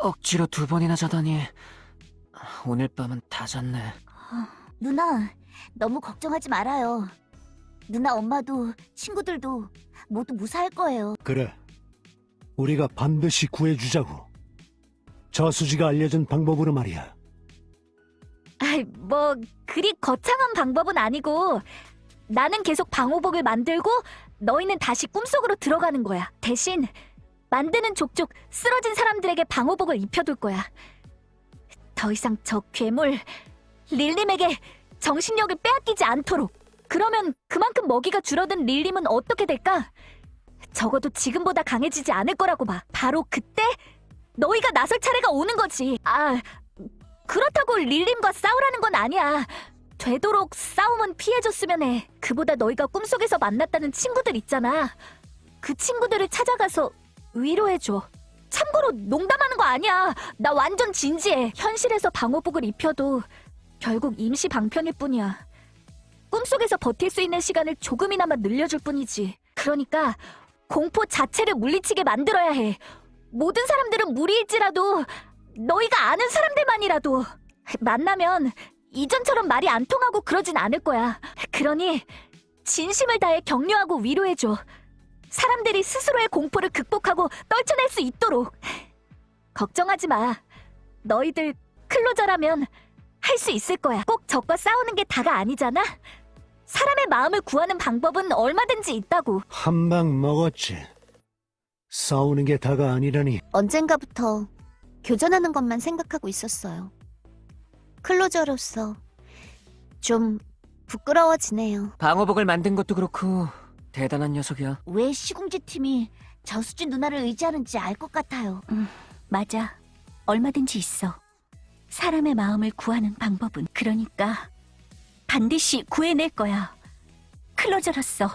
억지로 두 번이나 자다니 오늘 밤은 다 잤네. 누나, 너무 걱정하지 말아요. 누나 엄마도 친구들도 모두 무사할 거예요. 그래. 우리가 반드시 구해주자고. 저수지가 알려준 방법으로 말이야. 아이, 뭐 그리 거창한 방법은 아니고 나는 계속 방호복을 만들고 너희는 다시 꿈속으로 들어가는 거야. 대신 만드는 족족 쓰러진 사람들에게 방호복을 입혀둘 거야. 더 이상 저 괴물 릴림에게 정신력을 빼앗기지 않도록. 그러면 그만큼 먹이가 줄어든 릴림은 어떻게 될까? 적어도 지금보다 강해지지 않을 거라고 봐. 바로 그때 너희가 나설 차례가 오는 거지. 아, 그렇다고 릴림과 싸우라는 건 아니야. 되도록 싸움은 피해줬으면 해. 그보다 너희가 꿈속에서 만났다는 친구들 있잖아. 그 친구들을 찾아가서 위로해줘. 참고로 농담하는 거 아니야. 나 완전 진지해. 현실에서 방호복을 입혀도 결국 임시 방편일 뿐이야. 꿈속에서 버틸 수 있는 시간을 조금이나마 늘려줄 뿐이지. 그러니까 공포 자체를 물리치게 만들어야 해. 모든 사람들은 무리일지라도 너희가 아는 사람들만이라도 만나면 이전처럼 말이 안 통하고 그러진 않을 거야. 그러니 진심을 다해 격려하고 위로해줘. 사람들이 스스로의 공포를 극복하고 떨쳐낼 수 있도록. 걱정하지 마. 너희들 클로저라면 할 수 있을 거야. 꼭 적과 싸우는 게 다가 아니잖아. 사람의 마음을 구하는 방법은 얼마든지 있다고. 한 방 먹었지. 싸우는 게 다가 아니라니. 언젠가부터 교전하는 것만 생각하고 있었어요. 클로저로서 좀 부끄러워지네요. 방어복을 만든 것도 그렇고 대단한 녀석이야. 왜 시궁지 팀이 저수지 누나를 의지하는지 알 것 같아요. 음, 맞아. 얼마든지 있어. 사람의 마음을 구하는 방법은 그러니까 반드시 구해낼 거야. 클로저로서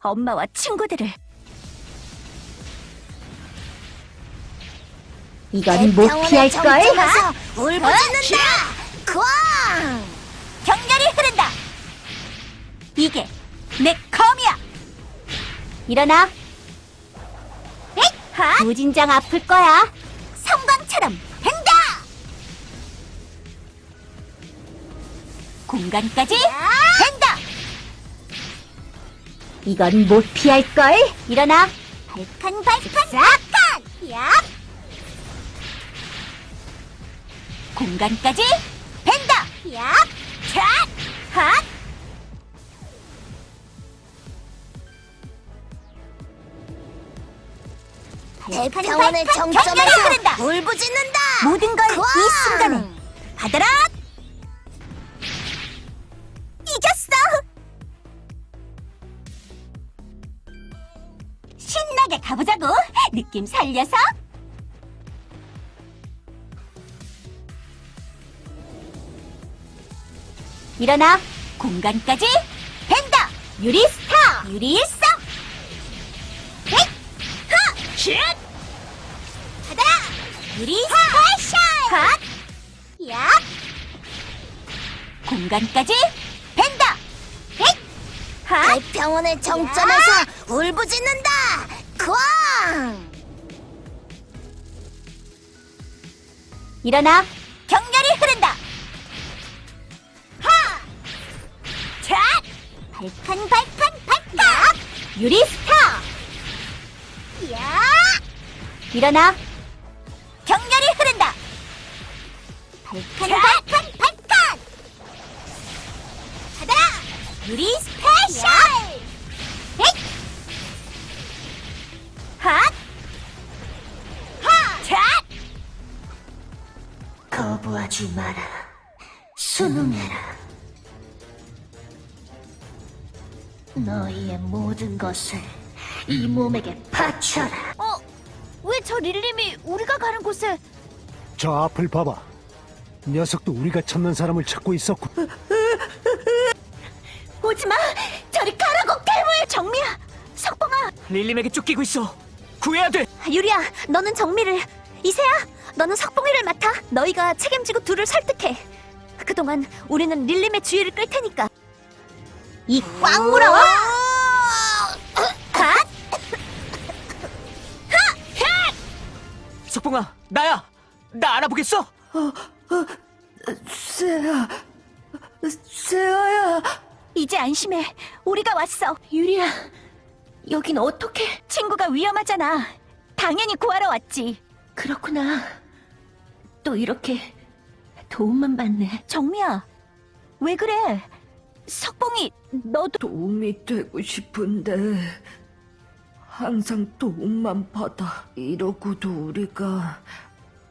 엄마와 친구들을 이건 못 피할 걸? 울부짖는다! 꽝! 격렬히 흐른다! 이게 내 검이야! 일어나! 하! 무진장 아플 거야. 성광처럼 횡다! 공간까지 횡다! 이건 못 피할 걸? 일어나! 발칸 발칸 발칸! 야! 공간까지 벤다! 야! 차! 핫! 대평원의 정점에서 울부짖는다! 모든 걸 이 순간에 받아라! 이겼어! 신나게 가보자고! 느낌 살려서! 일어나! 공간까지 벤다! 유리 스타! 유리 일 유리 스페셜! 핫! 야! 공간까지 벤다! 헷! 하! 대평원의 정점에서 울부짖는다! 쾅! 일어나! 격렬히 흐른다! 하! 차! 발칸 발칸 발칸! 유리 스타! 야! 일어나! 순응해라. 너희의 모든 것을 이 몸에게 바쳐라. 어? 왜 저 릴림이 우리가 가는 곳에 저 앞을 봐봐. 녀석도 우리가 찾는 사람을 찾고 있었고. 오지마! 저리 가라고 괴물! 정미야! 석봉아! 릴림에게 쫓기고 있어. 구해야 돼. 유리야, 너는 정미를 이세야, 너는 석봉이를 맡아 너희가 책임지고 둘을 설득해 그동안 우리는 릴림의 주의를 끌 테니까 이꽉 물어와! 갓! 석봉아, 나야. 나 알아보겠어? 세아, 세아야. 이제 안심해. 우리가 왔어. 유리야, 여긴 어떻게? 친구가 위험하잖아. 당연히 구하러 왔지. 그렇구나. 또 이렇게 도움만 받네. 정미야, 왜 그래? 석봉이 너도 도움이 되고 싶은데 항상 도움만 받아. 이러고도 우리가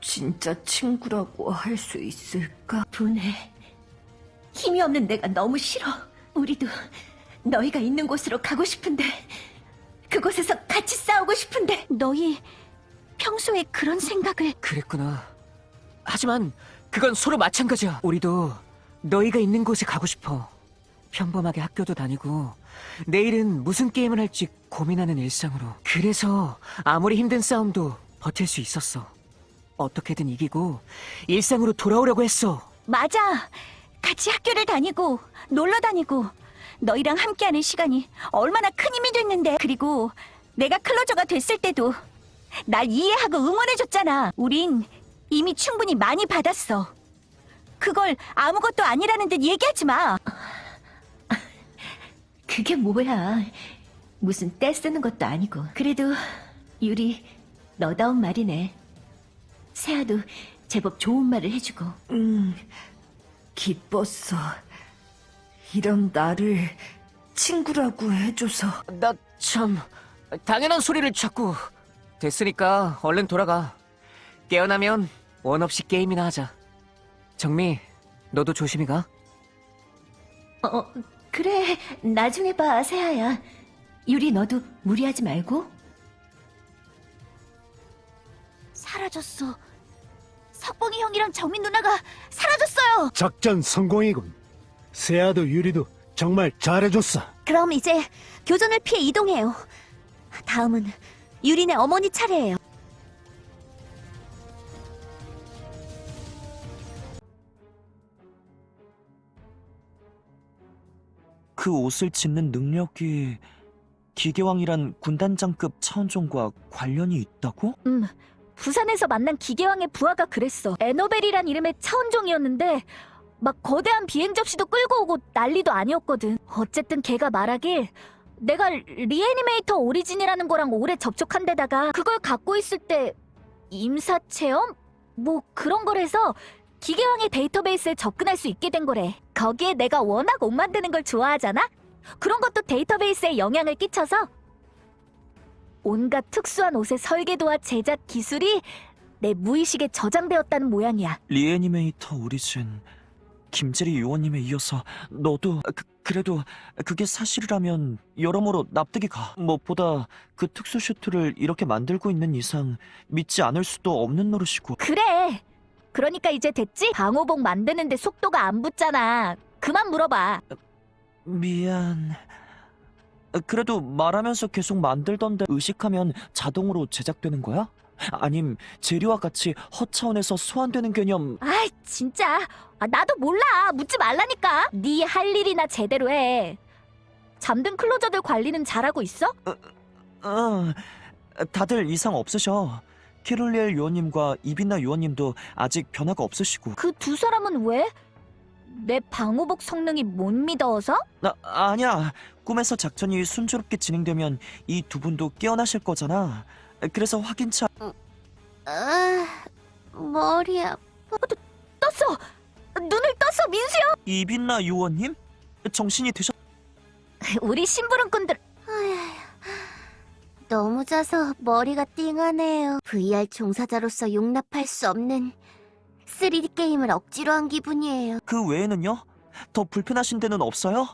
진짜 친구라고 할 수 있을까? 분해. 힘이 없는 내가 너무 싫어. 우리도 너희가 있는 곳으로 가고 싶은데 그곳에서 같이 싸우고 싶은데 너희 평소에 그런 생각을 그랬구나. 하지만 그건 서로 마찬가지야. 우리도 너희가 있는 곳에 가고 싶어. 평범하게 학교도 다니고 내일은 무슨 게임을 할지 고민하는 일상으로. 그래서 아무리 힘든 싸움도 버틸 수 있었어. 어떻게든 이기고 일상으로 돌아오려고 했어. 맞아. 같이 학교를 다니고 놀러 다니고 너희랑 함께하는 시간이 얼마나 큰 힘이 됐는데. 그리고 내가 클로저가 됐을 때도 날 이해하고 응원해줬잖아. 우린 이미 충분히 많이 받았어. 그걸 아무것도 아니라는 듯 얘기하지 마. 그게 뭐야. 무슨 떼 쓰는 것도 아니고. 그래도 유리 너다운 말이네. 세아도 제법 좋은 말을 해주고. 음, 기뻤어. 이런 나를 친구라고 해줘서. 나 참 당연한 소리를 자꾸 됐으니까 얼른 돌아가 깨어나면 원 없이 게임이나 하자 정미 너도 조심히 가 어, 그래. 나중에 봐, 세아야. 유리 너도 무리하지 말고. 사라졌어. 석봉이 형이랑 정민 누나가 사라졌어요. 작전 성공이군. 세아도 유리도 정말 잘해줬어. 그럼 이제 교전을 피해 이동해요. 다음은 유린의 어머니 차례예요. 그 옷을 짓는 능력이 기계왕이란 군단장급 차원종과 관련이 있다고? 음, 부산에서 만난 기계왕의 부하가 그랬어. 에노벨이란 이름의 차원종이었는데 막 거대한 비행 접시도 끌고 오고 난리도 아니었거든. 어쨌든 걔가 말하길 내가 리애니메이터 오리진이라는 거랑 오래 접촉한 데다가 그걸 갖고 있을 때 임사 체험? 뭐 그런 거래서 기계왕의 데이터베이스에 접근할 수 있게 된 거래. 거기에 내가 워낙 옷 만드는 걸 좋아하잖아? 그런 것도 데이터베이스에 영향을 끼쳐서 온갖 특수한 옷의 설계도와 제작 기술이 내 무의식에 저장되었다는 모양이야. 리애니메이터 오리진 김재리 요원님에 이어서 너도 그, 그래도 그게 사실이라면 여러모로 납득이 가. 무엇보다 그 특수 슈트를 이렇게 만들고 있는 이상 믿지 않을 수도 없는 노릇이고. 그래. 그러니까 이제 됐지? 방호복 만드는데 속도가 안 붙잖아. 그만 물어봐. 미안. 그래도 말하면서 계속 만들던데 의식하면 자동으로 제작되는 거야? 아님 재료와 같이 허차원에서 소환되는 개념 아이 진짜. 아, 나도 몰라. 묻지 말라니까. 네 할 일이나 제대로 해. 잠든 클로저들 관리는 잘하고 있어? 어, 다들 이상 없으셔. 키룰리엘 요원님과 이빈나 요원님도 아직 변화가 없으시고. 그 두 사람은 왜? 내 방호복 성능이 못 믿어서? 나, 아니야. 꿈에서 작전이 순조롭게 진행되면 이 두 분도 깨어나실 거잖아. 그래서 확인차. 아, 머리야. 떴어. 눈을 떴어, 민수야. 이빈나 요원님? 정신이 드셨... 우리 심부름꾼들 너무 자서 머리가 띵하네요. VR 종사자로서 용납할 수 없는 3D 게임을 억지로 한 기분이에요. 그 외에는요? 더 불편하신 데는 없어요?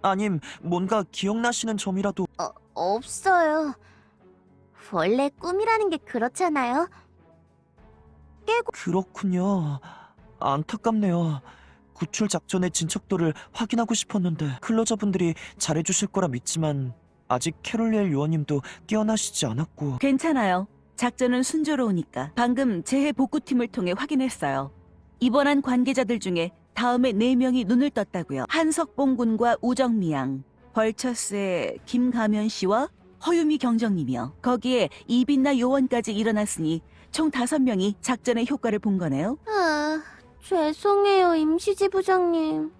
아님 뭔가 기억나시는 점이라도 어, 없어요. 원래 꿈이라는 게 그렇잖아요. 그렇군요. 안타깝네요. 구출 작전의 진척도를 확인하고 싶었는데 클로저분들이 잘해주실 거라 믿지만 아직 캐롤리엘 요원님도 깨어나시지 않았고 괜찮아요. 작전은 순조로우니까. 방금 재해 복구팀을 통해 확인했어요. 입원한 관계자들 중에 다음에 4명이 눈을 떴다고요. 한석봉 군과 우정미 양, 벌처스의 김가면 씨와 허유미 경정님이요. 거기에 이빈나 요원까지 일어났으니 총 다섯 명이 작전의 효과를 본 거네요. 아, 죄송해요, 임시지 부장님.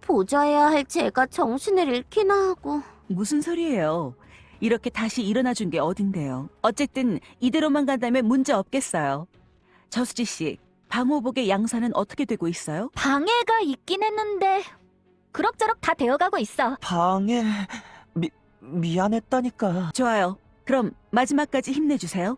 보좌해야 할 제가 정신을 잃기나 하고. 무슨 소리예요? 이렇게 다시 일어나 준 게 어딘데요? 어쨌든 이대로만 간다면 문제 없겠어요. 저수지 씨, 방호복의 양산은 어떻게 되고 있어요? 방해가 있긴 했는데 그럭저럭 다 되어가고 있어. 방해 미 미안했다니까. 좋아요. 그럼 마지막까지 힘내주세요.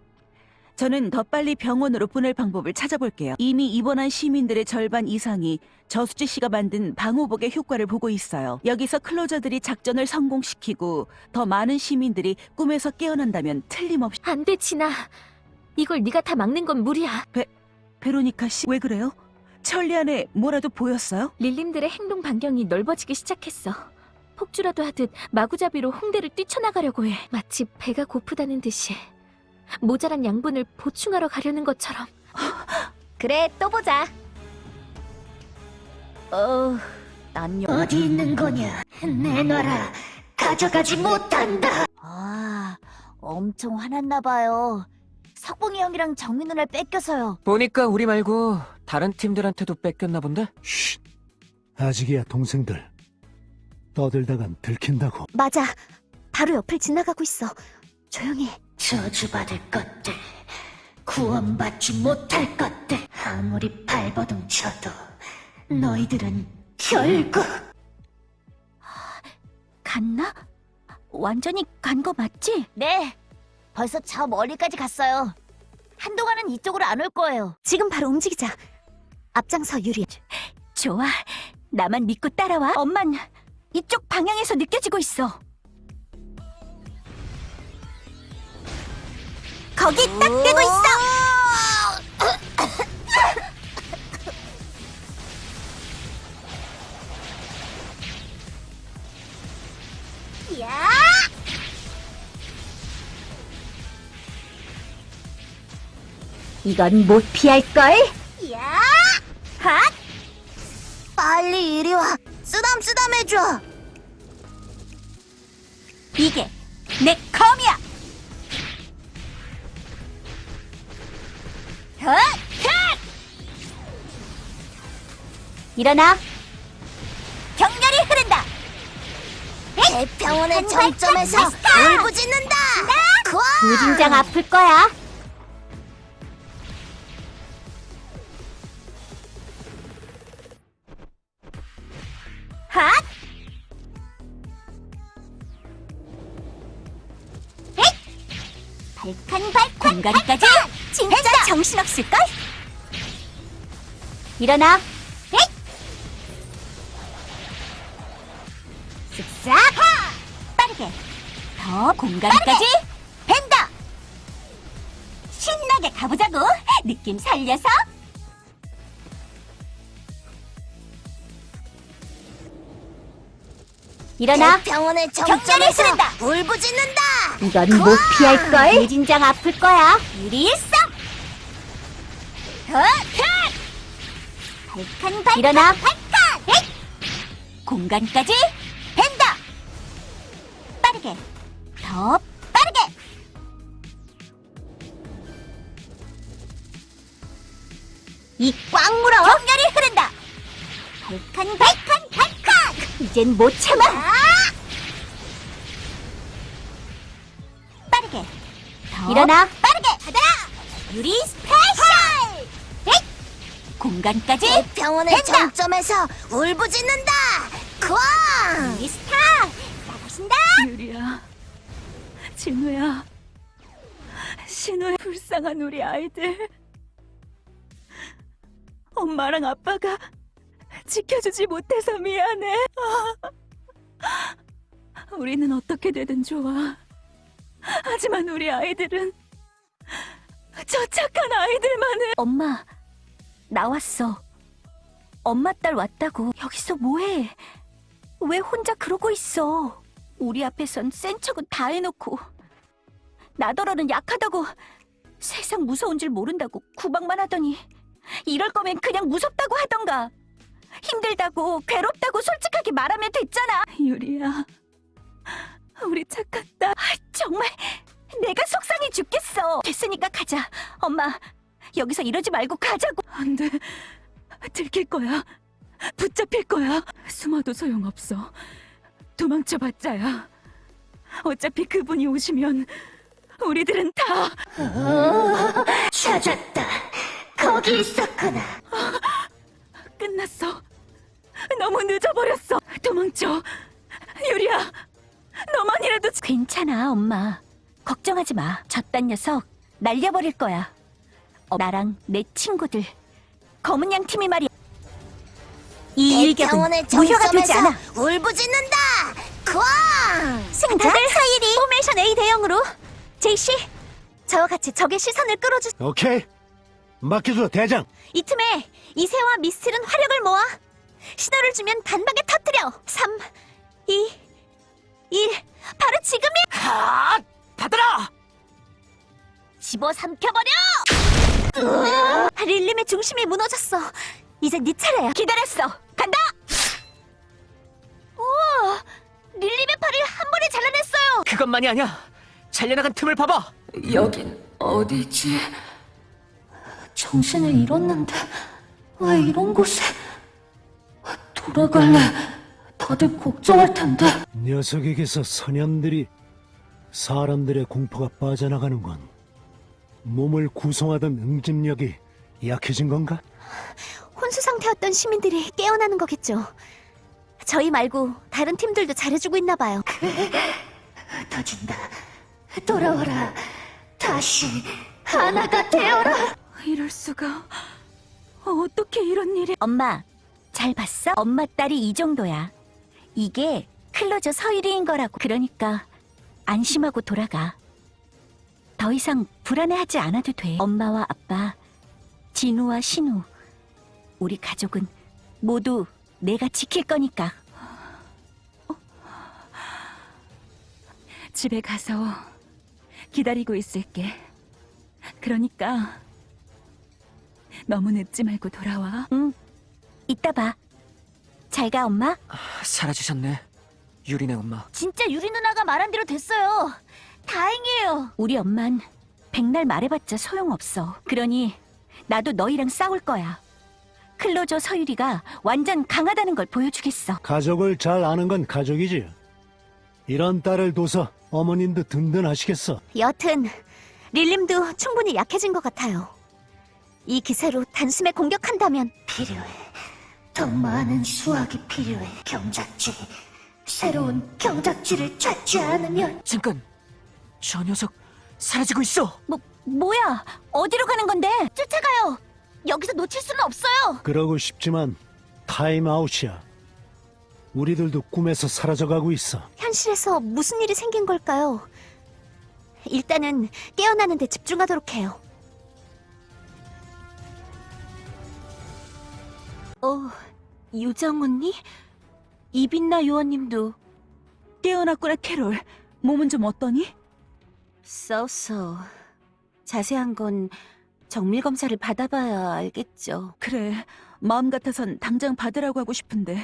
저는 더 빨리 병원으로 보낼 방법을 찾아볼게요. 이미 입원한 시민들의 절반 이상이 저수지 씨가 만든 방호복의 효과를 보고 있어요. 여기서 클로저들이 작전을 성공시키고 더 많은 시민들이 꿈에서 깨어난다면 틀림없이 안 돼, 진아. 이걸 네가 다 막는 건 무리야. 베로니카 씨 왜 그래요? 천리 안에 뭐라도 보였어요? 릴림들의 행동 반경이 넓어지기 시작했어. 폭주라도 하듯 마구잡이로 홍대를 뛰쳐나가려고 해. 마치 배가 고프다는 듯이. 모자란 양분을 보충하러 가려는 것처럼. 그래, 또 보자. 어, 난 여... 어디 있는 거냐? 내놔라. 가져가지 못한다. 아, 엄청 화났나 봐요. 석봉이 형이랑 정민 누나를 뺏겨서요. 보니까 우리 말고 다른 팀들한테도 뺏겼나 본데? 쉿. 아직이야 동생들. 떠들다간 들킨다고. 맞아. 바로 옆을 지나가고 있어. 조용히 해. 저주받을 것들, 구원받지 못할 것들, 아무리 발버둥 쳐도 너희들은 결국 갔나? 완전히 간 거 맞지? 네. 벌써 저 멀리까지 갔어요. 한동안은 이쪽으로 안 올 거예요. 지금 바로 움직이자. 앞장서 유리. 좋아. 나만 믿고 따라와. 엄만 이쪽 방향에서 느껴지고 있어. 거기 딱 대고 있어. 야! 이건 못 피할걸? 야! 핫! 빨리 이리 와. 쓰담쓰담 해줘. 이게 내 검이야. 헛! 헛! 일어나. 격렬히 흐른다. 대평원의 정점에서 울부짖는다. 무진장 아플 거야. 핫! 발칸 발칸 공간까지? 진짜 정신없을걸? 일어나. 쓱싹! 빠르게. 더 공간까지? 벤다! 신나게 가보자고. 느낌 살려서. 일어나. 격렬히 정점에서. 울부짖는다. 이건 못 피할걸? 무진장 아플 거야. 유리 일성 발칸 발칸 일어나. 발칸. 공간까지 벤다 빠르게. 더 빠르게. 이 꽉 물어. 격렬히 흐른다. 발칸 발칸 발칸. 이젠 못 참아 일어나 빠르게 받아라 유리 special 에잇! 공간까지 된다. 정점에서 울부짖는다. 쾅! 유리 스타 나가신다 유리야, 진우야, 신우의 불쌍한 우리 아이들. 엄마랑 아빠가 지켜주지 못해서 미안해. 아. 우리는 어떻게 되든 좋아. 하지만 우리 아이들은 저 착한 아이들만을. 엄마 나왔어. 엄마 딸 왔다고. 여기서 뭐해? 왜 혼자 그러고 있어? 우리 앞에선 센 척은 다 해놓고. 나더러는 약하다고 세상 무서운 줄 모른다고 구박만 하더니 이럴 거면 그냥 무섭다고 하던가. 힘들다고 괴롭다고 솔직하게 말하면 됐잖아. 유리야, 우리 착한 딸. 정말 내가 속상해 죽겠어. 됐으니까 가자. 엄마, 여기서 이러지 말고 가자고. 안 돼. 들킬 거야. 붙잡힐 거야. 숨어도 소용없어. 도망쳐봤자야. 어차피 그분이 오시면 우리들은 다 찾았다. 거기 있었구나. 끝났어. 너무 늦어버렸어. 도망쳐. 유리야, 너만이라도 지- 괜찮아, 엄마. 걱정하지 마. 저딴 녀석 날려버릴 거야. 어, 나랑 내 친구들 검은 양 팀이 말이야. 이 일격은 무효가 되지 않아. 울부짖는다. 꽝. 승자 사이리 formation A 대형으로 제이씨 저와 같이 적의 시선을 끌어주. 오케이. 맡겨줘, 대장. 이 틈에 이세와 미스틸은 화력을 모아 신호를 주면 단박에 터뜨려. 3, 2, 1. 바로 지금이야. 아, 받아라! 집어 삼켜버려! 릴림의 중심이 무너졌어. 이제 네 차례야. 기다렸어. 간다! 우와! 릴림의 팔을 한 번에 잘라냈어요. 그것만이 아니야. 잘려나간 틈을 봐봐. 여긴 어디지? 정신을 잃었는데 왜 이런 곳에 돌아갈래? 다들 걱정할 텐데. 녀석에게서 선현들이 사람들의 공포가 빠져나가는 건 몸을 구성하던 응집력이 약해진 건가? 혼수 상태였던 시민들이 깨어나는 거겠죠. 저희 말고 다른 팀들도 잘해주고 있나 봐요. 터진다. 돌아와라. 다시 하나가 되어라. 이럴 수가. 어떻게 이런 일이? 엄마, 잘 봤어? 엄마 딸이 이 정도야. 이게 클로저 서유리인 거라고. 그러니까 안심하고 돌아가. 더 이상 불안해하지 않아도 돼. 엄마와 아빠, 진우와 신우, 우리 가족은 모두 내가 지킬 거니까. 집에 가서 기다리고 있을게. 그러니까 너무 늦지 말고 돌아와. 응, 이따 봐. 잘 가, 엄마. 사라지셨네. 유리네 엄마. 진짜 유리 누나가 말한 대로 됐어요. 다행이에요. 우리 엄만 백날 말해봤자 소용없어. 그러니 나도 너희랑 싸울 거야. 클로저 서유리가 완전 강하다는 걸 보여주겠어. 가족을 잘 아는 건 가족이지. 이런 딸을 둬서 어머님도 든든하시겠어. 여튼 릴림도 충분히 약해진 것 같아요. 이 기세로 단숨에 공격한다면 필요해. 더 많은 수학이 필요해. 경작지. 새로운 경작지를 찾지 않으면 잠깐. 저 녀석 사라지고 있어. 뭐 뭐야? 어디로 가는 건데? 쫓아가요. 여기서 놓칠 수는 없어요. 그러고 싶지만 타임아웃이야. 우리들도 꿈에서 사라져가고 있어. 현실에서 무슨 일이 생긴 걸까요? 일단은 깨어나는 데 집중하도록 해요. 어, 유정 언니? 이빈나 요원님도 깨어났구나, 캐롤. 몸은 좀 어떠니? 써서 자세한 건 정밀 검사를 받아봐야 알겠죠. 그래, 마음 같아선 당장 받으라고 하고 싶은데.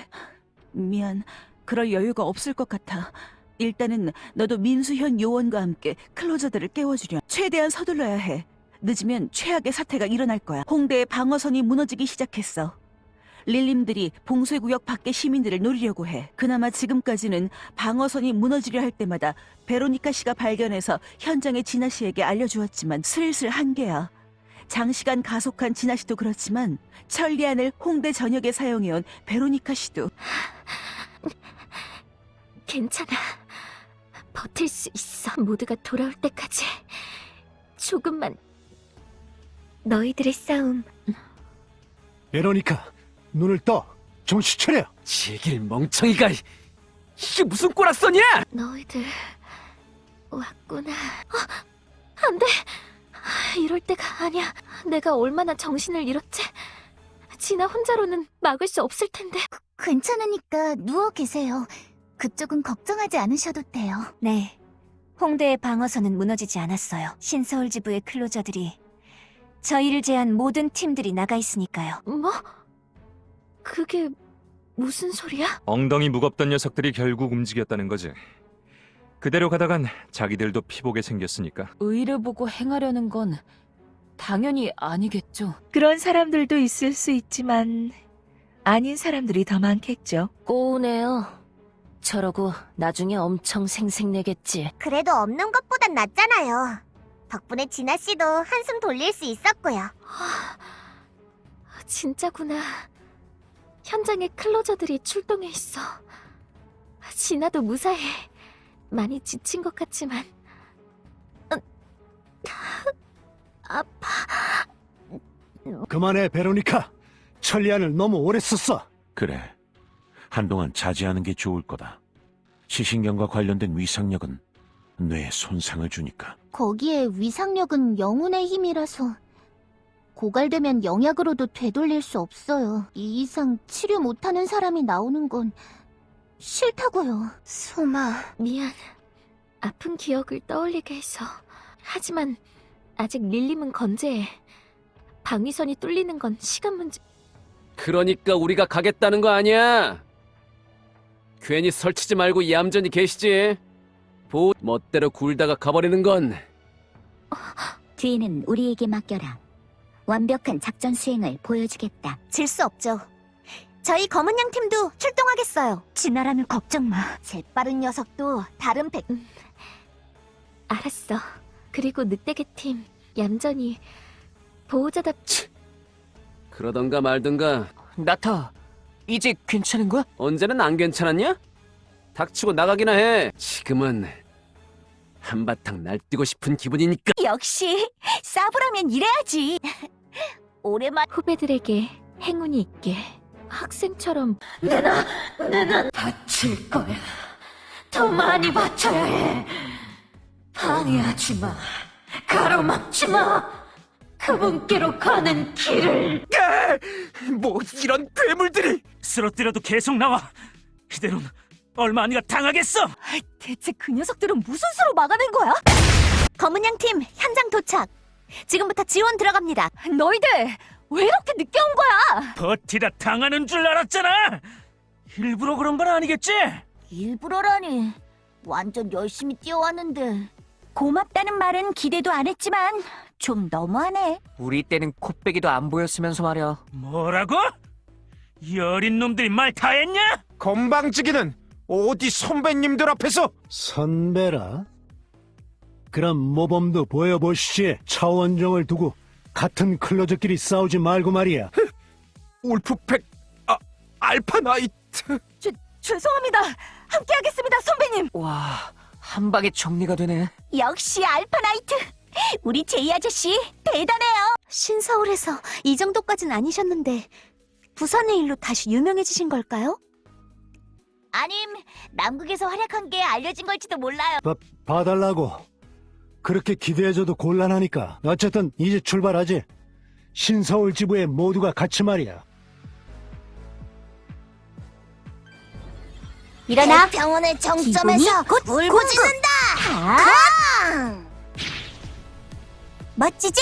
미안, 그럴 여유가 없을 것 같아. 일단은 너도 민수현 요원과 함께 클로저들을 깨워주려. 최대한 서둘러야 해. 늦으면 최악의 사태가 일어날 거야. 홍대의 방어선이 무너지기 시작했어. 릴림들이 봉쇄구역 밖의 시민들을 노리려고 해. 그나마 지금까지는 방어선이 무너지려 할 때마다 베로니카 씨가 발견해서 현장의 진아 씨에게 알려주었지만 슬슬 한계야. 장시간 가속한 진아 씨도 그렇지만 천리안을 홍대 전역에 사용해온 베로니카 씨도 괜찮아. 버틸 수 있어. 모두가 돌아올 때까지. 조금만. 너희들의 싸움. 베로니카, 눈을 떠. 정신 차려. 제길 멍청이가. 이게 무슨 꼬락서냐? 너희들 왔구나. 어, 안 돼. 이럴 때가 아니야. 내가 얼마나 정신을 잃었지. 진아 혼자로는 막을 수 없을 텐데. 괜찮으니까 누워 계세요. 그쪽은 걱정하지 않으셔도 돼요. 네. 홍대의 방어선은 무너지지 않았어요. 신서울 지부의 클로저들이 저희를 제한 모든 팀들이 나가 있으니까요. 뭐? 그게 무슨 소리야? 엉덩이 무겁던 녀석들이 결국 움직였다는 거지. 그대로 가다간 자기들도 피보게 생겼으니까 의를 보고 행하려는 건 당연히 아니겠죠. 그런 사람들도 있을 수 있지만 아닌 사람들이 더 많겠죠. 꼬우네요. 저러고 나중에 엄청 생색내겠지. 그래도 없는 것보단 낫잖아요. 덕분에 진아 씨도 한숨 돌릴 수 있었고요. 진짜구나. 현장에 클로저들이 출동해 있어. 진아도 무사해. 많이 지친 것 같지만. 음, 아파. 그만해, 베로니카. 천리안을 너무 오래 썼어. 그래. 한동안 자제하는 게 좋을 거다. 시신경과 관련된 위상력은 뇌에 손상을 주니까. 거기에 위상력은 영혼의 힘이라서 고갈되면 영약으로도 되돌릴 수 없어요. 이 이상 치료 못하는 사람이 나오는 건 싫다고요. 소마, 미안. 아픈 기억을 떠올리게 해서. 하지만 아직 릴림은 건재해. 방위선이 뚫리는 건 시간 문제. 그러니까 우리가 가겠다는 거 아니야. 괜히 설치지 말고 얌전히 계시지. 보 멋대로 굴다가 가버리는 건 뒤는 우리에게 맡겨라. 완벽한 작전 수행을 보여주겠다. 질 수 없죠. 저희 검은 양 팀도 출동하겠어요. 진아라면 걱정 마. 재빠른 녀석도 다른 백. 알았어. 그리고 늑대계 팀 얌전히 보호자답. 그러던가 말던가 나타, 이제 괜찮은 거야? 언제는 안 괜찮았냐? 닥치고 나가기나 해. 지금은 한바탕 날뛰고 싶은 기분이니까. 역시 싸브라면 이래야지. 오랜만 후배들에게 행운이 있게. 학생처럼 내가, 내가 다칠 거야. 더 많이 바쳐야 해. 방해하지 마. 가로막지 마. 그분께로 가는 길을. 뭐 이런 괴물들이 쓰러뜨려도 계속 나와. 이대로는 얼마 안가 당하겠어. 대체 그 녀석들은 무슨 수로 막아낸 거야? 검은 양 팀 현장 도착. 지금부터 지원 들어갑니다. 너희들 왜 이렇게 늦게 온 거야? 버티다 당하는 줄 알았잖아. 일부러 그런 건 아니겠지? 일부러라니. 완전 열심히 뛰어왔는데. 고맙다는 말은 기대도 안 했지만 좀 너무하네. 우리 때는 코빼기도 안 보였으면서 말이야. 뭐라고? 이 어린 놈들이 말 다 했냐? 건방지기는 어디 선배님들 앞에서 선배라? 그럼 모범도 보여보시지. 차원정을 두고 같은 클로저끼리 싸우지 말고 말이야. 울프팩 아, 알파 나이트 죄송합니다. 함께하겠습니다, 선배님. 와, 한 방에 정리가 되네. 역시 알파나이트. 우리 제이 아저씨 대단해요. 신서울에서 이 정도까진 아니셨는데 부산의 일로 다시 유명해지신 걸까요? 아님 남극에서 활약한 게 알려진 걸지도 몰라요. 봐, 봐달라고. 그렇게 기대해줘도 곤란하니까. 어쨌든 이제 출발하지. 신서울 지부에 모두가 같이 말이야. 일어나. 병원의 정점에서 곧 울고 짖는다. 강! 멋지지?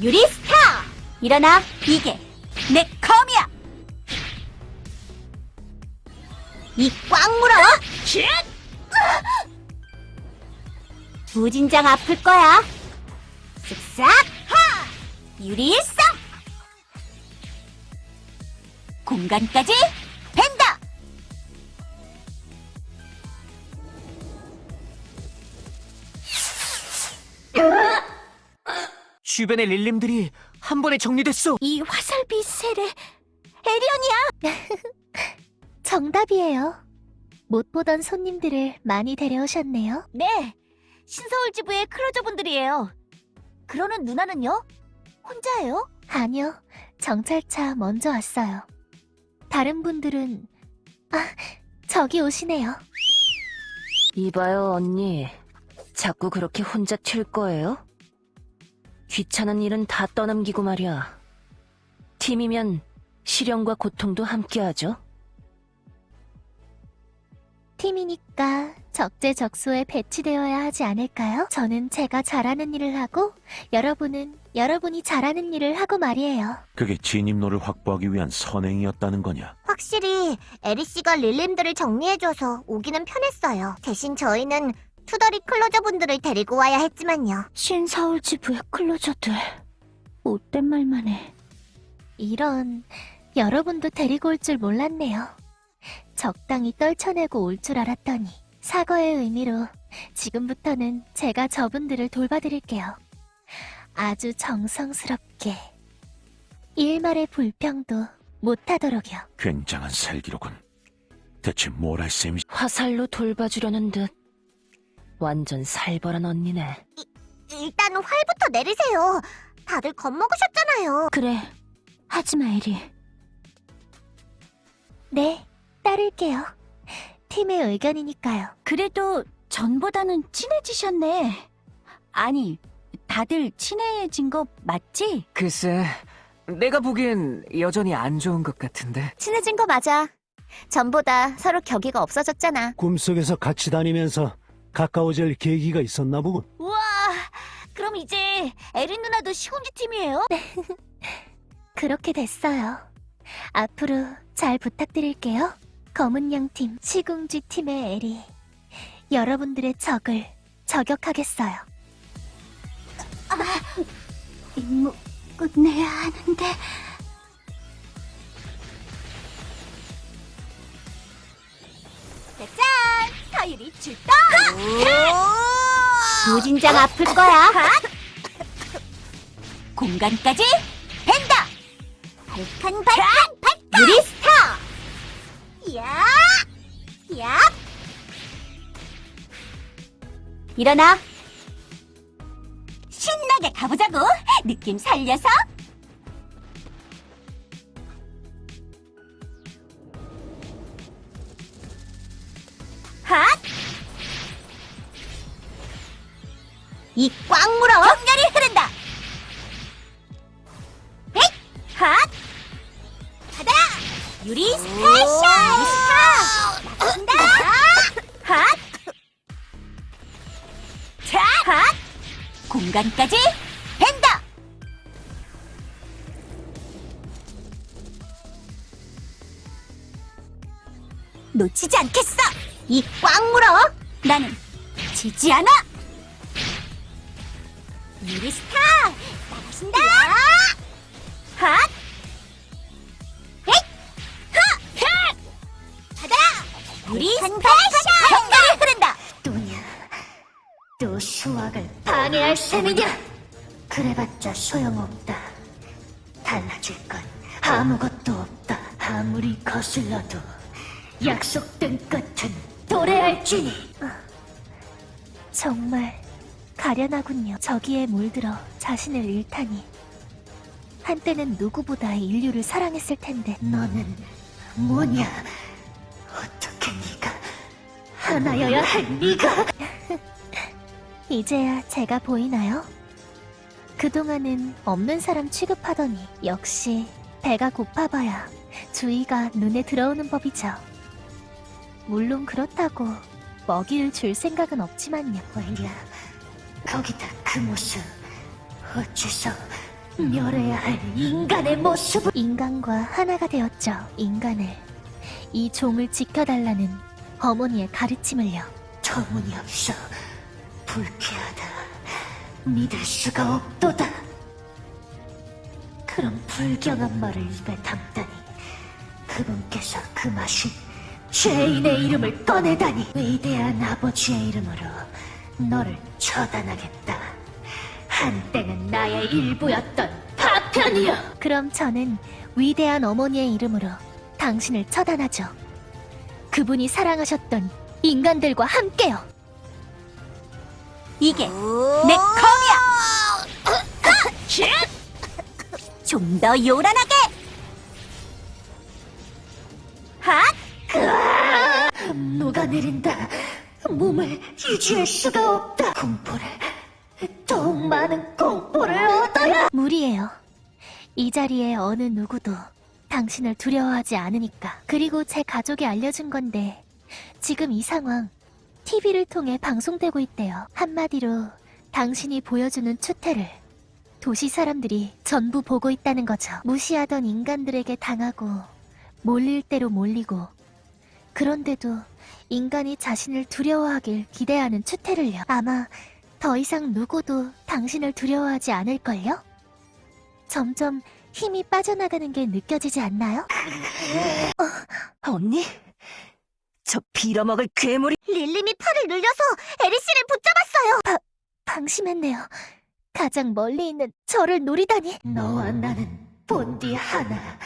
유리스타! 일어나. 이게 내 검이야. 이꽉 물어. 무진장 아플 거야. 쓱싹 하! 유리일성! 공간까지 벤다! 주변의 릴림들이 한 번에 정리됐어. 이 화살비 세례 에리언이야! 정답이에요. 못 보던 손님들을 많이 데려오셨네요. 네, 신서울 지부의 클로저분들이에요. 그러는 누나는요? 혼자예요? 아니요, 정찰차 먼저 왔어요. 다른 분들은 아, 저기 오시네요. 이봐요, 언니. 자꾸 그렇게 혼자 튈 거예요? 귀찮은 일은 다 떠넘기고 말이야. 팀이면 시련과 고통도 함께하죠. 팀이니까 적재적소에 배치되어야 하지 않을까요? 저는 제가 잘하는 일을 하고 여러분은 여러분이 잘하는 일을 하고 말이에요. 그게 진입로를 확보하기 위한 선행이었다는 거냐? 확실히 에리 씨가 릴림들을 정리해줘서 오기는 편했어요. 대신 저희는 투덜이 closer분들을 데리고 와야 했지만요. 신서울 지부의 closer들 못된 말만 해. 이런 여러분도 데리고 올 줄 몰랐네요. 적당히 떨쳐내고 올 줄 알았더니 사과의 의미로 지금부터는 제가 저분들을 돌봐드릴게요. 아주 정성스럽게 일말의 불평도 못하도록요. 굉장한 살기로군. 대체 뭘 할 셈이지? 화살로 돌봐주려는 듯 완전 살벌한 언니네. 일단 활부터 내리세요. 다들 겁먹으셨잖아요. 그래, 하지마 에리. 네, 따를게요. 팀의 의견이니까요. 그래도 전보다는 친해지셨네. 아니, 다들 친해진 거 맞지? 글쎄, 내가 보기엔 여전히 안 좋은 것 같은데. 친해진 거 맞아. 전보다 서로 격의가 없어졌잖아. 꿈속에서 같이 다니면서 가까워질 계기가 있었나 보군. 우와, 그럼 이제 에린 누나도 시온지 팀이에요? 그렇게 됐어요. 앞으로 잘 부탁드릴게요. 검은 양팀 시궁지 팀의 에리. 여러분들의 적을 저격하겠어요. 임무 끝내야 하는데. 짠! 타율이 출동! 무진장 아플 거야. 공간까지 벤다! 발칸 발칸 발칸! 유리스타! 야! 야! 일어나! 신나게 가보자고! 느낌 살려서! 핫! 이꽉 물어! 격렬히 흐른다! 헷! 핫! 가다! 유리 special! 유리스타! 나간다! 핫! 자! 핫! 공간까지 벤다! 놓치지 않겠어! 이 꽉 물어! 나는 지지 않아! 유리스타! 나가신다! 핫! 유리 special! 격렬히 흐른다! 또냐, 또 수확을 방해할 셈이냐? 그래봤자 소용없다. 달라질 건 아무것도 없다. 아무리 거슬러도 약속된 끝은 도래할지니. 정말 가련하군요. 저기에 물들어 자신을 잃다니. 한때는 누구보다 인류를 사랑했을 텐데. 너는 뭐냐? 하나여야 할 네가 이제야 제가 보이나요? 그동안은 없는 사람 취급하더니 역시 배가 고파봐야 주의가 눈에 들어오는 법이죠. 물론 그렇다고 먹이를 줄 생각은 없지만요. 왜냐, 거기다 그 모습 어째서 멸해야 할 인간의 모습을 인간과 하나가 되었죠. 인간을 이 종을 지켜달라는 어머니의 가르침을요. 터무니없어 불쾌하다. 믿을 수가 없도다. 그런 불경한 말을 입에 담다니 그분께서 그 맛이 죄인의 이름을 꺼내다니 위대한 아버지의 이름으로 너를 처단하겠다. 한때는 나의 일부였던 파편이여. 그럼 저는 위대한 어머니의 이름으로 당신을 처단하죠. 그분이 사랑하셨던 인간들과 함께요. 이게 내 검이야! 좀 더 요란하게! 핫! 녹아내린다. 몸을 유지할 수가 없다. 공포를, 더욱 많은 공포를 얻어야. 무리예요. 이 자리에 어느 누구도 당신을 두려워하지 않으니까. 그리고 제 가족이 알려준 건데 지금 이 상황 TV를 통해 방송되고 있대요. 한마디로 당신이 보여주는 추태를 도시 사람들이 전부 보고 있다는 거죠. 무시하던 인간들에게 당하고 몰릴 대로 몰리고 그런데도 인간이 자신을 두려워하길 기대하는 추태를요. 아마 더 이상 누구도 당신을 두려워하지 않을걸요? 점점 힘이 빠져나가는 게 느껴지지 않나요? 언니? 저 빌어먹을 괴물이 릴림이 팔을 늘려서 에리 씨를 붙잡았어요. 방심했네요. 가장 멀리 있는 저를 노리다니. 너와 나는 본디 하나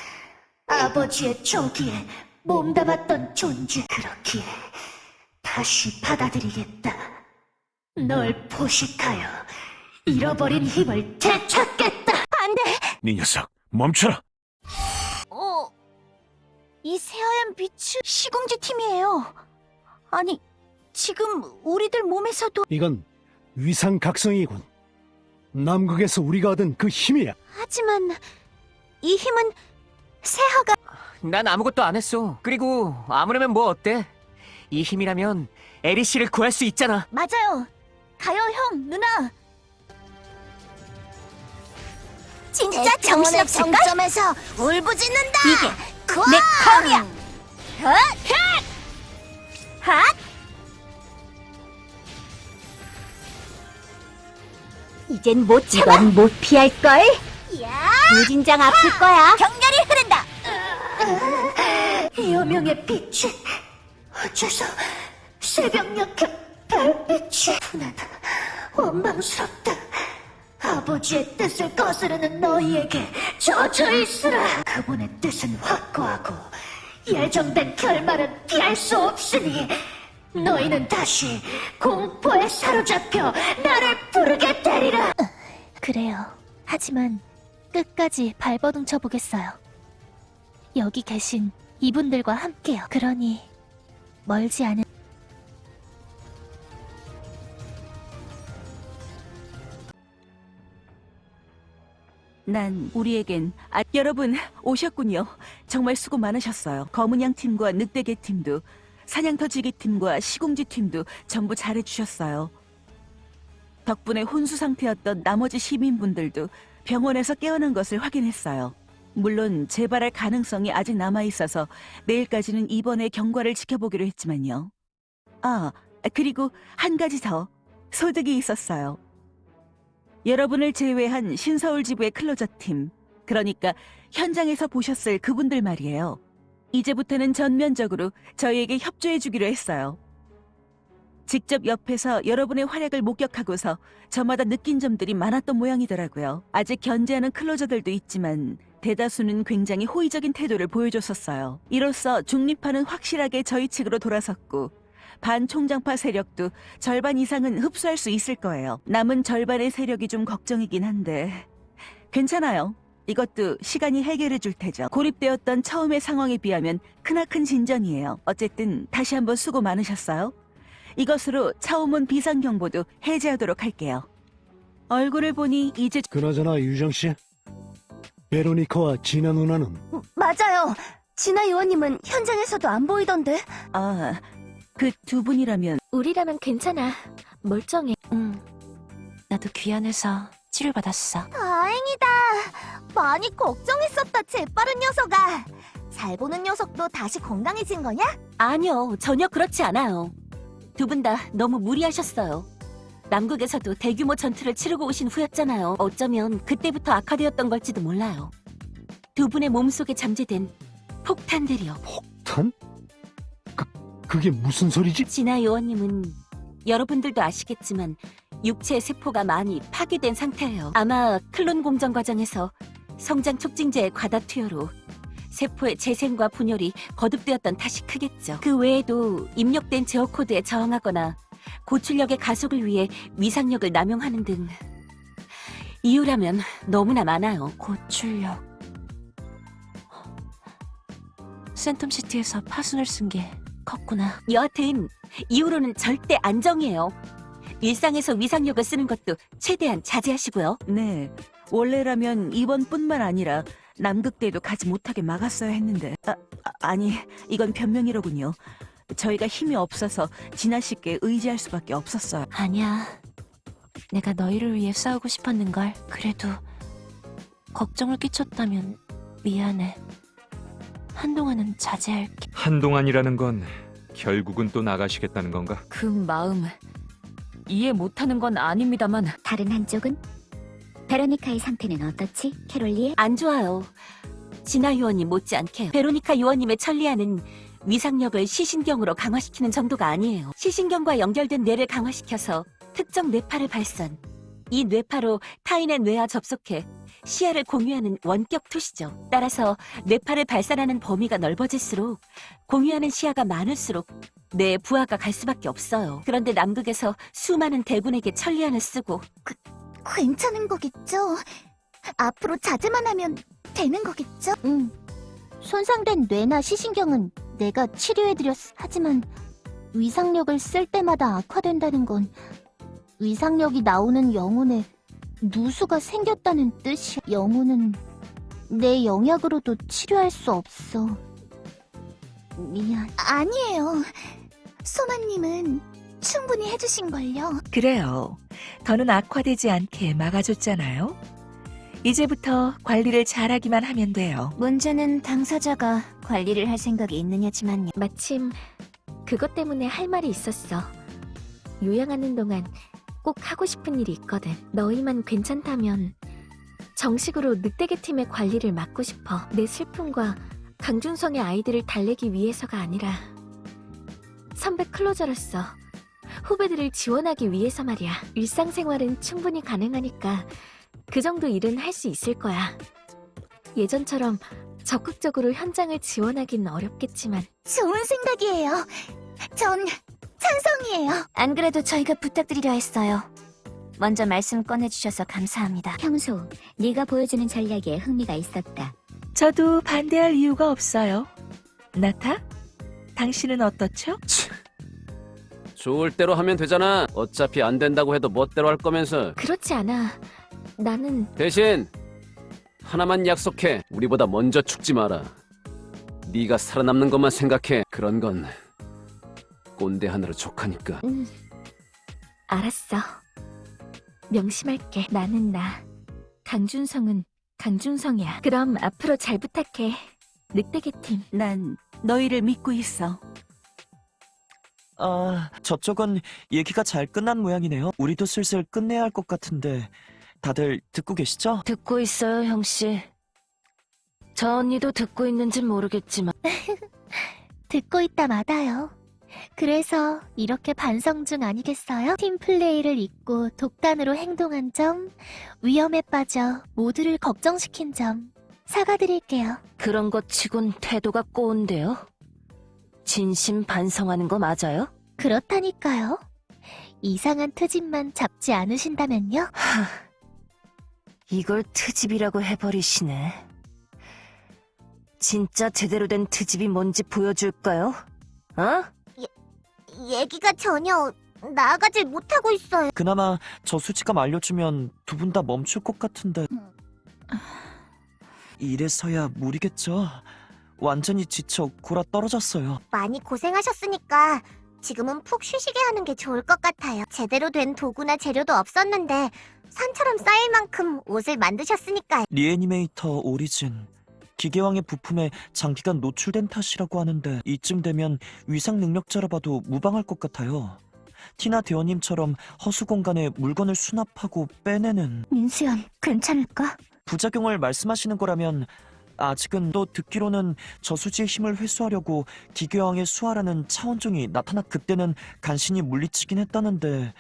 아버지의 조기에 몸담았던 존재 그렇기에 다시 받아들이겠다 널 포식하여 잃어버린 힘을 되찾겠다 안 돼! 네 녀석, 멈춰라! 어... 이 새하얀 빛이 시궁지 팀이에요. 아니, 지금 우리들 몸에서도... 이건 위상각성이군. 남극에서 우리가 얻은 그 힘이야. 하지만 이 힘은 새하가 난 아무것도 안 했어. 그리고 아무래면 뭐 어때? 이 힘이라면 에리 씨를 구할 수 있잖아. 맞아요. 가요 형, 누나. 진짜 정신없을걸? 정점에서 울부짖는다. 이게 내 컴이야. 헛! 핫! 핫! 이젠 못 참아. 이건 못 피할 걸? 무진장 아플 거야. 격렬히 흐른다. 여명의 빛이 어째서 새벽녘 그 별빛이 분하다 원망스럽다 아버지의 뜻을 거스르는 너희에게 젖어 있으라 그분의 뜻은 확고하고 예정된 결말은 피할 수 없으니 너희는 다시 공포에 사로잡혀 나를 부르게 되리라 그래요. 하지만 끝까지 발버둥 쳐보겠어요. 여기 계신 이분들과 함께요. 그러니 멀지 않은 난 우리에겐 아 여러분 오셨군요. 정말 수고 많으셨어요. 검은양 팀과 늑대개 팀도 사냥터지기 팀과 시공지 팀도 전부 잘해주셨어요. 덕분에 혼수 상태였던 나머지 시민분들도 병원에서 깨어난 것을 확인했어요. 물론 재발할 가능성이 아직 남아 있어서 내일까지는 입원의 경과를 지켜보기로 했지만요. 아 그리고 한 가지 더 소득이 있었어요. 여러분을 제외한 신서울 지부의 클로저 팀, 그러니까 현장에서 보셨을 그분들 말이에요. 이제부터는 전면적으로 저희에게 협조해주기로 했어요. 직접 옆에서 여러분의 활약을 목격하고서 저마다 느낀 점들이 많았던 모양이더라고요. 아직 견제하는 클로저들도 있지만 대다수는 굉장히 호의적인 태도를 보여줬었어요. 이로써 중립파는 확실하게 저희 측으로 돌아섰고 반총장파 세력도 절반 이상은 흡수할 수 있을 거예요. 남은 절반의 세력이 좀 걱정이긴 한데 괜찮아요. 이것도 시간이 해결해 줄 테죠. 고립되었던 처음의 상황에 비하면 크나큰 진전이에요. 어쨌든 다시 한번 수고 많으셨어요. 이것으로 차오문 비상경보도 해제하도록 할게요. 얼굴을 보니 이제 그나저나 유정 씨, 베로니카와 진아 누나는 맞아요. 진아 의원님은 현장에서도 안 보이던데. 아, 그 두 분이라면 우리라면 괜찮아. 멀쩡해. 응. 나도 귀환해서 치료받았어. 다행이다. 많이 걱정했었다, 재빠른 녀석아. 잘 보는 녀석도 다시 건강해진 거냐? 아니요, 전혀 그렇지 않아요. 두 분 다 너무 무리하셨어요. 남극에서도 대규모 전투를 치르고 오신 후였잖아요. 어쩌면 그때부터 악화되었던 걸지도 몰라요. 두 분의 몸속에 잠재된 폭탄들이요. 탄? 그, 그게 무슨 소리지? 진아 요원님은 여러분들도 아시겠지만 육체 세포가 많이 파괴된 상태예요. 아마 클론 공정 과정에서 성장 촉진제의 과다 투여로 세포의 재생과 분열이 거듭되었던 탓이 크겠죠. 그 외에도 입력된 제어 코드에 저항하거나 고출력의 가속을 위해 위상력을 남용하는 등 이유라면 너무나 많아요. 고출력. 센텀시티에서 파순을 쓴게 컸구나. 여하튼 이후로는 절대 안정이에요. 일상에서 위상력을 쓰는 것도 최대한 자제하시고요. 네. 원래라면 이번뿐만 아니라 남극대도 가지 못하게 막았어야 했는데 아, 아, 아니 이건 변명이로군요. 저희가 힘이 없어서 진아 씨께 의지할 수밖에 없었어요. 아니야. 내가 너희를 위해 싸우고 싶었는걸. 그래도 걱정을 끼쳤다면 미안해. 한동안은 자제할게. 한동안이라는 건 결국은 또 나가시겠다는 건가? 그 마음 이해 못하는 건 아닙니다만 다른 한쪽은? 베로니카의 상태는 어떻지, 캐롤리에? 안 좋아요. 진아 요원님 못지않게 베로니카 요원님의 천리안은 위상력을 시신경으로 강화시키는 정도가 아니에요. 시신경과 연결된 뇌를 강화시켜서 특정 뇌파를 발산. 이 뇌파로 타인의 뇌와 접속해 시야를 공유하는 원격 투시죠. 따라서 뇌파를 발산하는 범위가 넓어질수록 공유하는 시야가 많을수록 뇌 부하가 갈 수밖에 없어요. 그런데 남극에서 수많은 대군에게 천리안을 쓰고 괜찮은 거겠죠? 앞으로 자제만 하면 되는 거겠죠? 응. 손상된 뇌나 시신경은 내가 치료해드렸어. 하지만 위상력을 쓸 때마다 악화된다는 건 위상력이 나오는 영혼에 누수가 생겼다는 뜻이야. 영혼은 내 영약으로도 치료할 수 없어. 미안. 아니에요. 소마님은 충분히 해주신걸요. 그래요. 더는 악화되지 않게 막아줬잖아요. 이제부터 관리를 잘하기만 하면 돼요. 문제는 당사자가 관리를 할 생각이 있느냐지만요. 마침 그것 때문에 할 말이 있었어. 요양하는 동안 꼭 하고 싶은 일이 있거든. 너희만 괜찮다면 정식으로 늑대계 팀의 관리를 맡고 싶어. 내 슬픔과 강준성의 아이들을 달래기 위해서가 아니라 선배 클로저로서 후배들을 지원하기 위해서 말이야. 일상생활은 충분히 가능하니까 그 정도 일은 할 수 있을 거야. 예전처럼 적극적으로 현장을 지원하긴 어렵겠지만 좋은 생각이에요. 전 찬성이에요. 안 그래도 저희가 부탁드리려 했어요. 먼저 말씀 꺼내주셔서 감사합니다. 평소 네가 보여주는 전략에 흥미가 있었다. 저도 반대할 이유가 없어요. 나타? 당신은 어떻죠? 좋을 대로 하면 되잖아. 어차피 안 된다고 해도 멋대로 할 거면서. 그렇지 않아. 나는 대신 하나만 약속해. 우리보다 먼저 죽지 마라. 네가 살아남는 것만 생각해. 그런 건 꼰대 하나로 족하니까. 음, 알았어. 명심할게. 나는 나. 강준성은 강준성이야. 그럼 앞으로 잘 부탁해. 늑대계 팀. 난 너희를 믿고 있어. 아, 저쪽은 얘기가 잘 끝난 모양이네요. 우리도 슬슬 끝내야 할 것 같은데 다들 듣고 계시죠? 듣고 있어요, 형씨. 저 언니도 듣고 있는진 모르겠지만 듣고 있다 마다요. 그래서 이렇게 반성 중 아니겠어요? 팀 플레이를 잊고 독단으로 행동한 점, 위험에 빠져 모두를 걱정시킨 점 사과드릴게요. 그런 것 치곤 태도가 꼬운데요. 진심 반성하는 거 맞아요? 그렇다니까요. 이상한 트집만 잡지 않으신다면요? 하, 이걸 트집이라고 해버리시네. 진짜 제대로 된 트집이 뭔지 보여줄까요? 어? 얘기가 전혀 나아가질 못하고 있어요. 그나마 저 수치감 알려주면 두 분 다 멈출 것 같은데 이래서야 무리겠죠? 완전히 지쳐 골아 떨어졌어요. 많이 고생하셨으니까 지금은 푹 쉬시게 하는 게 좋을 것 같아요. 제대로 된 도구나 재료도 없었는데 산처럼 쌓일 만큼 옷을 만드셨으니까요. 리애니메이터 오리진 기계왕의 부품에 장기간 노출된 탓이라고 하는데 이쯤 되면 위상 능력자라 봐도 무방할 것 같아요. 티나 대원님처럼 허수 공간에 물건을 수납하고 빼내는 민수연, 괜찮을까? 부작용을 말씀하시는 거라면 아직은 또 듣기로는 저수지의 힘을 회수하려고 기계왕의 수하라는 차원종이 나타나 그때는 간신히 물리치긴 했다는데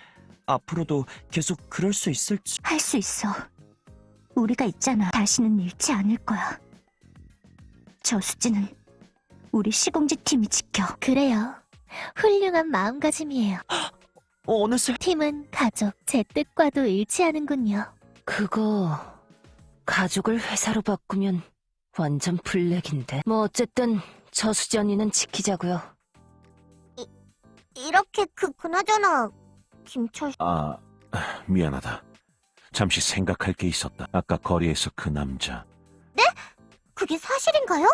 앞으로도 계속 그럴 수 있을지 할 수 있어. 우리가 있잖아. 다시는 잃지 않을 거야. 저 수지는 우리 시공지 팀이 지켜. 그래요. 훌륭한 마음가짐이에요. 어, 어느새 팀은 가족, 제 뜻과도 일치하는군요. 그거 가족을 회사로 바꾸면 완전 블랙인데. 뭐 어쨌든 저 수지 언니는 지키자고요. 이렇게 그 그나저나 김철 아, 미안하다. 잠시 생각할 게 있었다. 아까 거리에서 그 남자. 그게 사실인가요?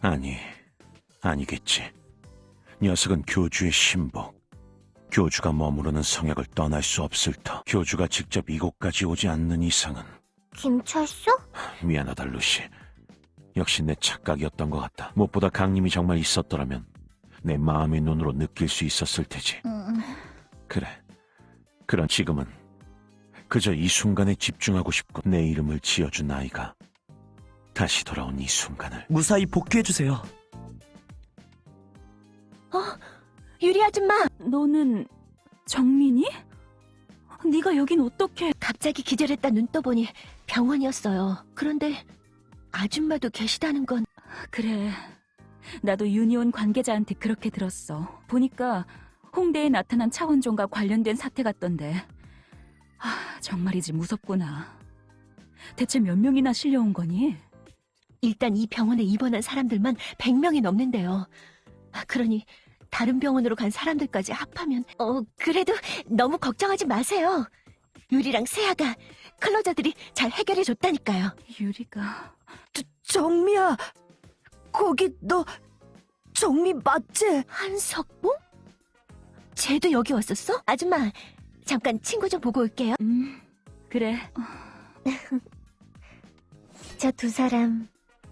아니, 아니겠지. 녀석은 교주의 신복. 교주가 머무르는 성역을 떠날 수 없을 터. 교주가 직접 이곳까지 오지 않는 이상은 김철수? 미안하다 루시. 역시 내 착각이었던 것 같다. 무엇보다 강림이 정말 있었더라면 내 마음의 눈으로 느낄 수 있었을 테지. 그래. 그런 지금은 그저 이 순간에 집중하고 싶고 내 이름을 지어준 아이가 다시 돌아온 이 순간을 무사히 복귀해주세요. 어, 유리 아줌마! 너는 정민이? 네가 여긴 어떻게? 갑자기 기절했다 눈 떠보니 병원이었어요. 그런데 아줌마도 계시다는 건 그래. 나도 유니온 관계자한테 그렇게 들었어. 보니까 홍대에 나타난 차원종과 관련된 사태 같던데. 아, 정말이지 무섭구나. 대체 몇 명이나 실려온 거니? 일단 이 병원에 입원한 사람들만 100명이 넘는데요. 아, 그러니 다른 병원으로 간 사람들까지 합하면 어 그래도 너무 걱정하지 마세요. 유리랑 세아가 클로저들이 잘 해결해 줬다니까요. 유리가 정미야, 거기 너 정미 맞지? 한석봉? 쟤도 여기 왔었어? 아줌마, 잠깐 친구 좀 보고 올게요. 음, 그래. 저 두 사람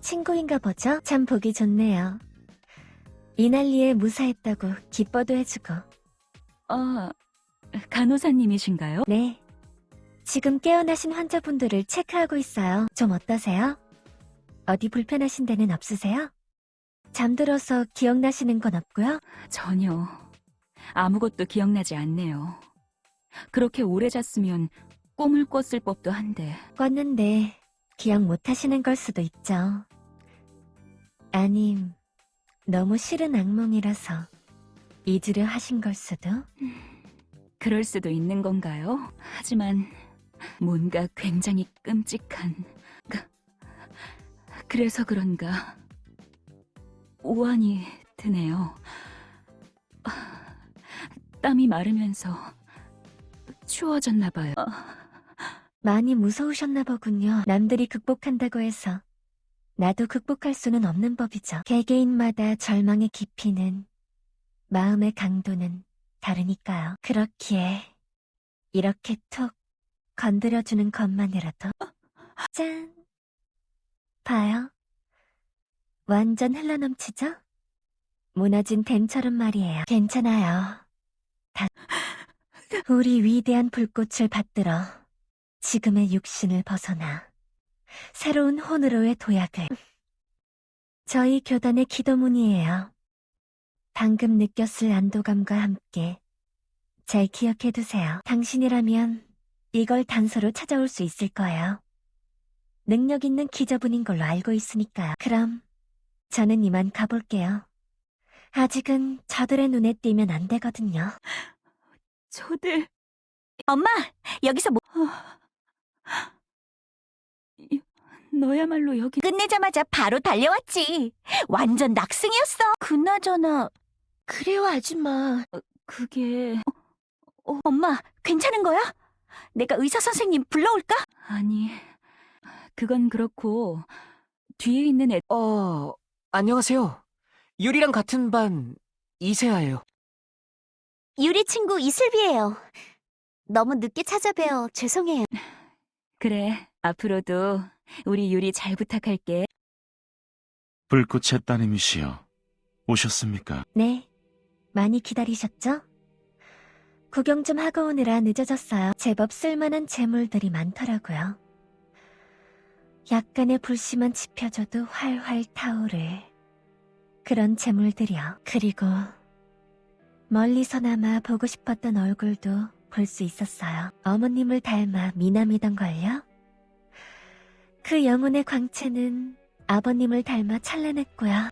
친구인가 보죠? 참 보기 좋네요. 이날리에 무사했다고 기뻐도 해주고. 아, 간호사님이신가요? 네. 지금 깨어나신 환자분들을 체크하고 있어요. 좀 어떠세요? 어디 불편하신 데는 없으세요? 잠들어서 기억나시는 건 없고요? 전혀. 아무것도 기억나지 않네요. 그렇게 오래 잤으면 꿈을 꿨을 법도 한데. 꿨는데 기억 못 하시는 걸 수도 있죠. 아님, 너무 싫은 악몽이라서 잊으려 하신 걸 수도? 그럴 수도 있는 건가요? 하지만 뭔가 굉장히 끔찍한. 그, 그래서 그런가 우환이 드네요. 땀이 마르면서 추워졌나 봐요. 많이 무서우셨나 보군요. 남들이 극복한다고 해서 나도 극복할 수는 없는 법이죠. 개개인마다 절망의 깊이는 마음의 강도는 다르니까요. 그렇기에 이렇게 툭 건드려주는 것만이라도 짠 봐요. 완전 흘러넘치죠? 무너진 댐처럼 말이에요. 괜찮아요. 다 우리 위대한 불꽃을 받들어 지금의 육신을 벗어나 새로운 혼으로의 도약을 저희 교단의 기도문이에요. 방금 느꼈을 안도감과 함께 잘 기억해두세요. 당신이라면 이걸 단서로 찾아올 수 있을 거예요. 능력 있는 기저분인 걸로 알고 있으니까요. 그럼 저는 이만 가볼게요. 아직은 저들의 눈에 띄면 안 되거든요. 저들 엄마, 여기서 뭐... 너야말로 여기 끝내자마자 바로 달려왔지. 완전 낙승이었어. 그나저나 그래요, 아줌마. 그게 어, 엄마, 괜찮은 거야? 내가 의사 선생님 불러올까? 아니 그건 그렇고 뒤에 있는 애 어, 안녕하세요. 유리랑 같은 반 이세아예요. 유리 친구 이슬비예요. 너무 늦게 찾아뵈어 죄송해요. 그래 앞으로도 우리 유리 잘 부탁할게. 불꽃의 따님이시여 오셨습니까? 네, 많이 기다리셨죠? 구경 좀 하고 오느라 늦어졌어요. 제법 쓸만한 재물들이 많더라고요. 약간의 불씨만 지펴져도 활활 타오를 그런 재물들이요. 그리고 멀리서나마 보고 싶었던 얼굴도 볼 수 있었어요. 어머님을 닮아 미남이던걸요? 그 영혼의 광채는 아버님을 닮아 찬란했고요. 하,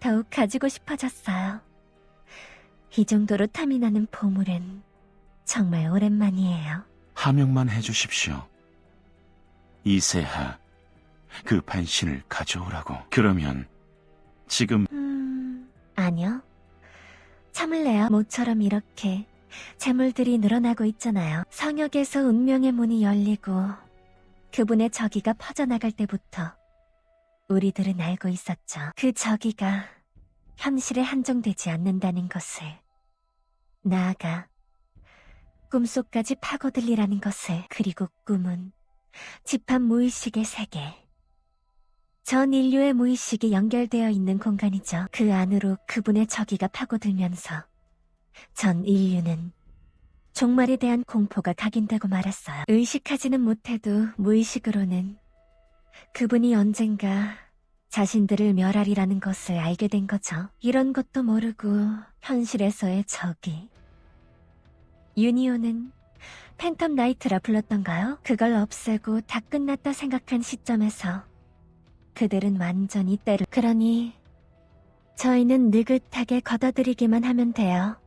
더욱 가지고 싶어졌어요. 이 정도로 탐이 나는 보물은 정말 오랜만이에요. 하명만 해주십시오. 이세하, 그 반신을 가져오라고. 그러면 지금 음, 아니요. 참을래요. 모처럼 이렇게 재물들이 늘어나고 있잖아요. 성역에서 운명의 문이 열리고 그분의 저기가 퍼져나갈 때부터 우리들은 알고 있었죠. 그 저기가 현실에 한정되지 않는다는 것을. 나아가 꿈속까지 파고들리라는 것을. 그리고 꿈은 집합 무의식의 세계. 전 인류의 무의식이 연결되어 있는 공간이죠. 그 안으로 그분의 저기가 파고들면서 전 인류는 종말에 대한 공포가 각인되고 말았어요. 의식하지는 못해도 무의식으로는 그분이 언젠가 자신들을 멸하리라는 것을 알게 된 거죠. 이런 것도 모르고 현실에서의 적이. 유니온은 팬텀 나이트라 불렀던가요? 그걸 없애고 다 끝났다 생각한 시점에서 그들은 완전히 때를 그러니 저희는 느긋하게 걷어들이기만 하면 돼요.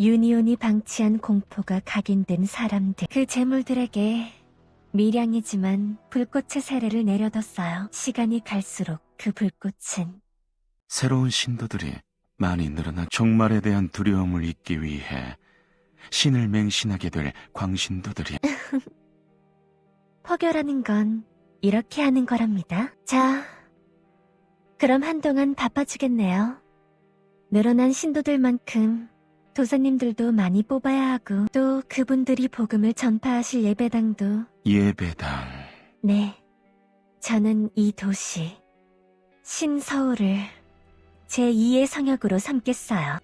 유니온이 방치한 공포가 각인된 사람들 그 재물들에게 미량이지만 불꽃의 세례를 내려뒀어요. 시간이 갈수록 그 불꽃은 새로운 신도들이 많이 늘어나 종말에 대한 두려움을 잊기 위해 신을 맹신하게 될 광신도들이 포교라는 건 이렇게 하는 거랍니다. 자, 그럼 한동안 바빠지겠네요. 늘어난 신도들만큼 도사님들도 많이 뽑아야 하고 또 그분들이 복음을 전파하실 예배당도 예배당 네. 저는 이 도시 신서울을 제2의 성역으로 삼겠어요.